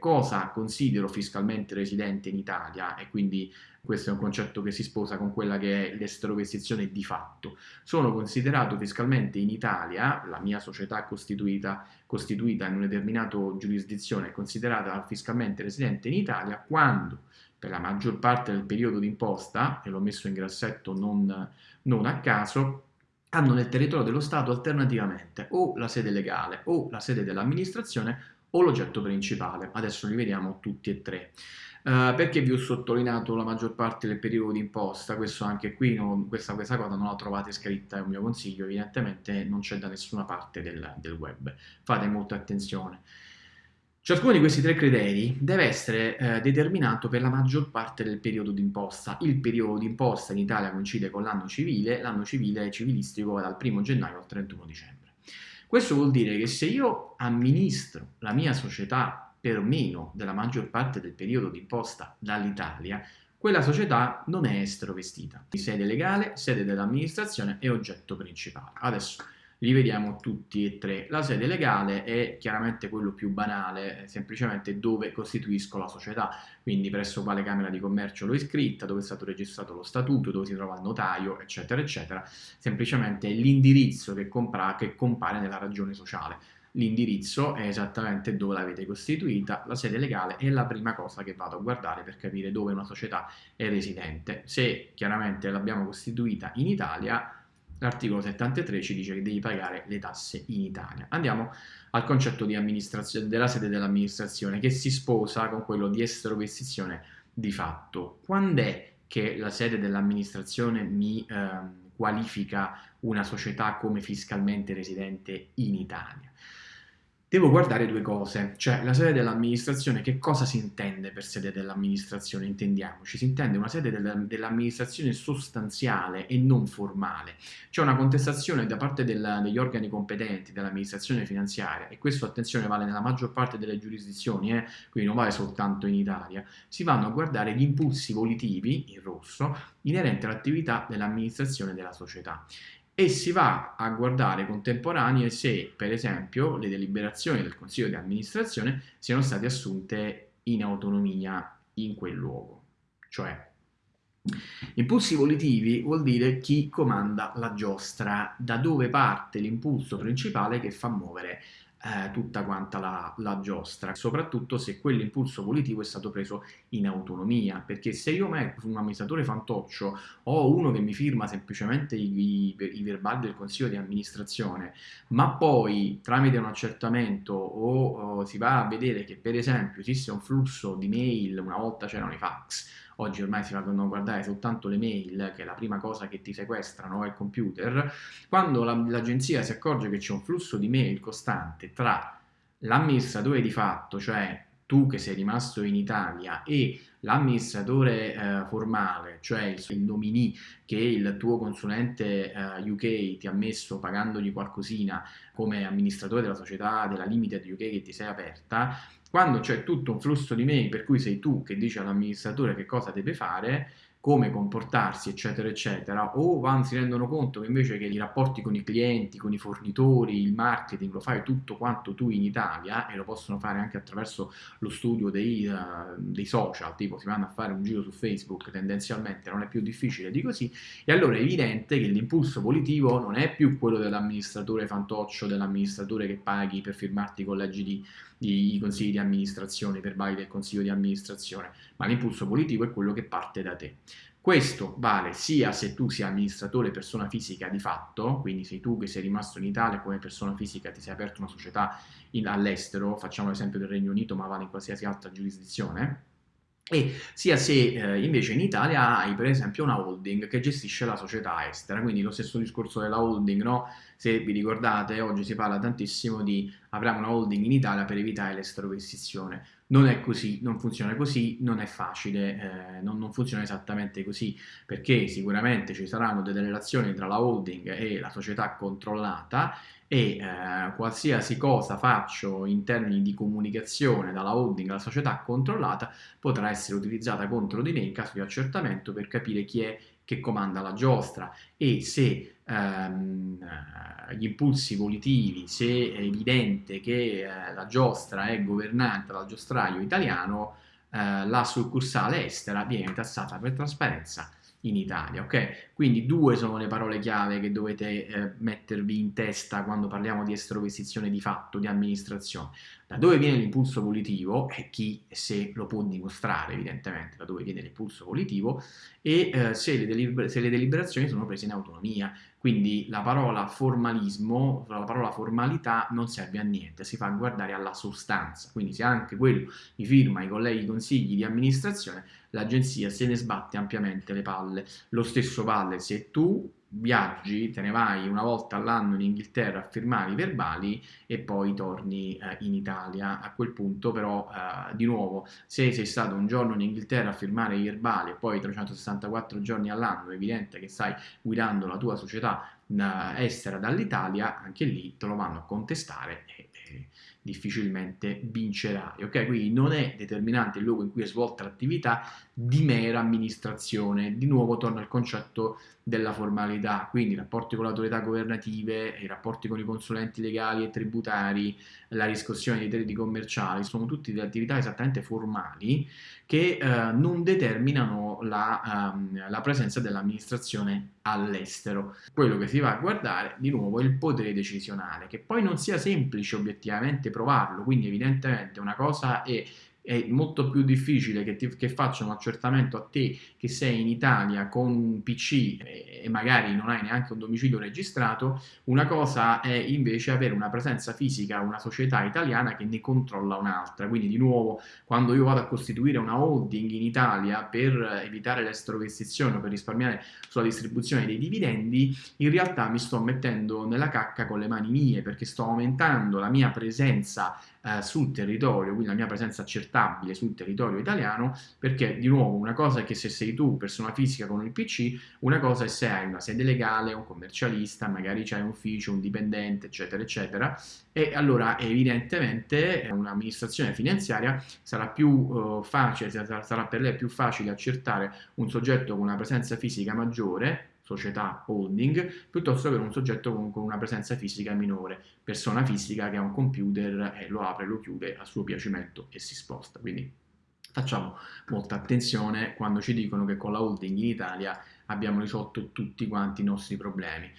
cosa considero fiscalmente residente in Italia e quindi questo è un concetto che si sposa con quella che è l'esterovestizione di fatto. Sono considerato fiscalmente in Italia, la mia società costituita, costituita in una determinata giurisdizione è considerata fiscalmente residente in Italia quando per la maggior parte del periodo d'imposta, e l'ho messo in grassetto non, non a caso, hanno nel territorio dello Stato alternativamente o la sede legale o la sede dell'amministrazione o l'oggetto principale. Adesso li vediamo tutti e tre. Uh, perché vi ho sottolineato la maggior parte del periodo d'imposta? Questo anche qui, non, questa, questa, cosa non la trovate scritta, è un mio consiglio, evidentemente non c'è da nessuna parte del, del web. Fate molta attenzione. Ciascuno di questi tre criteri deve essere eh, determinato per la maggior parte del periodo d'imposta. Il periodo d'imposta in Italia coincide con l'anno civile, l'anno civile civilistico va dal 1 gennaio al 31 dicembre. Questo vuol dire che se io amministro la mia società per meno della maggior parte del periodo d'imposta dall'Italia, quella società non è esterovestita. Sede legale, sede dell'amministrazione e oggetto principale. Adesso li vediamo tutti e tre. La sede legale è chiaramente quello più banale, semplicemente dove costituisco la società, quindi presso quale Camera di Commercio l'ho iscritta, dove è stato registrato lo statuto, dove si trova il notaio, eccetera, eccetera. Semplicemente è l'indirizzo che, che compare nella ragione sociale. L'indirizzo è esattamente dove l'avete costituita, la sede legale è la prima cosa che vado a guardare per capire dove una società è residente. Se chiaramente l'abbiamo costituita in Italia, L'articolo 73 ci dice che devi pagare le tasse in Italia. Andiamo al concetto della sede dell'amministrazione che si sposa con quello di esterovestizione di fatto. Quando è che la sede dell'amministrazione mi eh, qualifica una società come fiscalmente residente in Italia? Devo guardare due cose, cioè la sede dell'amministrazione, che cosa si intende per sede dell'amministrazione? Intendiamoci, si intende una sede dell'amministrazione sostanziale e non formale. C'è una contestazione da parte del, degli organi competenti dell'amministrazione finanziaria e questo, attenzione, vale nella maggior parte delle giurisdizioni, eh? quindi non vale soltanto in Italia, si vanno a guardare gli impulsi volitivi, in rosso, inerenti all'attività dell'amministrazione della società e si va a guardare contemporanee se, per esempio, le deliberazioni del Consiglio di amministrazione siano state assunte in autonomia in quel luogo. Cioè, impulsi volitivi vuol dire chi comanda la giostra, da dove parte l'impulso principale che fa muovere eh, tutta quanta la, la, giostra, soprattutto se quell'impulso volitivo è stato preso in autonomia, perché se io metto un amministratore fantoccio o uno che mi firma semplicemente i, i, i verbali del consiglio di amministrazione, ma poi tramite un accertamento o, o si va a vedere che per esempio esiste un flusso di mail, una volta c'erano i fax, oggi ormai si vanno a guardare soltanto le mail, che è la prima cosa che ti sequestrano, il computer, quando l'agenzia la, si accorge che c'è un flusso di mail costante tra l'amministratore di fatto, cioè tu che sei rimasto in Italia e l'amministratore eh, formale, cioè il, il nominee che il tuo consulente eh, UK ti ha messo pagandogli qualcosina come amministratore della società della Limited UK che ti sei aperta, quando c'è tutto un flusso di mail per cui sei tu che dici all'amministratore che cosa deve fare, come comportarsi, eccetera, eccetera, o van, si rendono conto che invece che i rapporti con i clienti, con i fornitori, il marketing, lo fai tutto quanto tu in Italia e lo possono fare anche attraverso lo studio dei, uh, dei social, tipo si vanno a fare un giro su Facebook, tendenzialmente non è più difficile di così, e allora è evidente che l'impulso volitivo non è più quello dell'amministratore fantoccio, dell'amministratore che paghi per firmarti i collegi di, di, i consigli di amministrazione, per verbali del consiglio di amministrazione, ma l'impulso politico è quello che parte da te. Questo vale sia se tu sia amministratore persona fisica di fatto, quindi sei tu che sei rimasto in Italia come persona fisica, ti sei aperto una società all'estero, facciamo l'esempio del Regno Unito, ma vale in qualsiasi altra giurisdizione, e sia se eh, invece in Italia hai per esempio una holding che gestisce la società estera, quindi lo stesso discorso della holding, no? se vi ricordate oggi si parla tantissimo di apriamo una holding in Italia per evitare l'esteroversione, non è così, non funziona così, non è facile, eh, non, non, funziona esattamente così, perché sicuramente ci saranno delle relazioni tra la holding e la società controllata e eh, qualsiasi cosa faccio in termini di comunicazione dalla holding alla società controllata potrà essere utilizzata contro di me in caso di accertamento per capire chi è che comanda la giostra e se ehm, gli impulsi volitivi, se è evidente che eh, la giostra è governata dal giostraio italiano, eh, la succursale estera viene tassata per trasparenza in Italia, ok? Quindi due sono le parole chiave che dovete eh, mettervi in testa quando parliamo di estrovestizione di fatto, di amministrazione. Da dove viene l'impulso volitivo e chi se lo può dimostrare evidentemente, da dove viene l'impulso volitivo e eh, se, le se le deliberazioni sono prese in autonomia. Quindi la parola formalismo, la parola formalità non serve a niente, si fa guardare alla sostanza. Quindi se anche quello mi firma i colleghi consigli di amministrazione, l'agenzia se ne sbatte ampiamente le palle. Lo stesso vale se tu viaggi, te ne vai una volta all'anno in Inghilterra a firmare i verbali e poi torni eh, in Italia. A quel punto però, eh, di nuovo, se sei stato un giorno in Inghilterra a firmare i verbali e poi 364 giorni all'anno, è evidente che stai guidando la tua società eh, estera dall'Italia, anche lì te lo vanno a contestare e, difficilmente vincerai. Ok, quindi non è determinante il luogo in cui è svolta l'attività di mera amministrazione. Di nuovo torna al concetto della formalità, quindi i rapporti con le autorità governative, i rapporti con i consulenti legali e tributari, la riscossione dei crediti commerciali, sono tutte delle attività esattamente formali che eh, non determinano la, um, la presenza dell'amministrazione all'estero. Quello che si va a guardare di nuovo è il potere decisionale, che poi non sia semplice obiettivamente provarlo, quindi evidentemente una cosa è è molto più difficile che, ti, che faccia un accertamento a te che sei in Italia con un PC e, magari non hai neanche un domicilio registrato, una cosa è invece avere una presenza fisica, una società italiana che ne controlla un'altra, quindi di nuovo quando io vado a costituire una holding in Italia per evitare l'estrovestizione o per risparmiare sulla distribuzione dei dividendi, in realtà mi sto mettendo nella cacca con le mani mie perché sto aumentando la mia presenza eh, sul territorio, quindi la mia presenza accertabile sul territorio italiano, perché di nuovo una cosa è che se sei tu persona fisica con il PC, una cosa è se hai una sede legale, un commercialista, magari c'hai un ufficio, un dipendente, eccetera, eccetera, e allora evidentemente un'amministrazione finanziaria sarà più uh, facile, sarà per lei più facile accertare un soggetto con una presenza fisica maggiore società holding, piuttosto che un soggetto con, con, una presenza fisica minore, persona fisica che ha un computer e lo apre, lo chiude a suo piacimento e si sposta. Quindi facciamo molta attenzione quando ci dicono che con la holding in Italia abbiamo risolto tutti quanti i nostri problemi.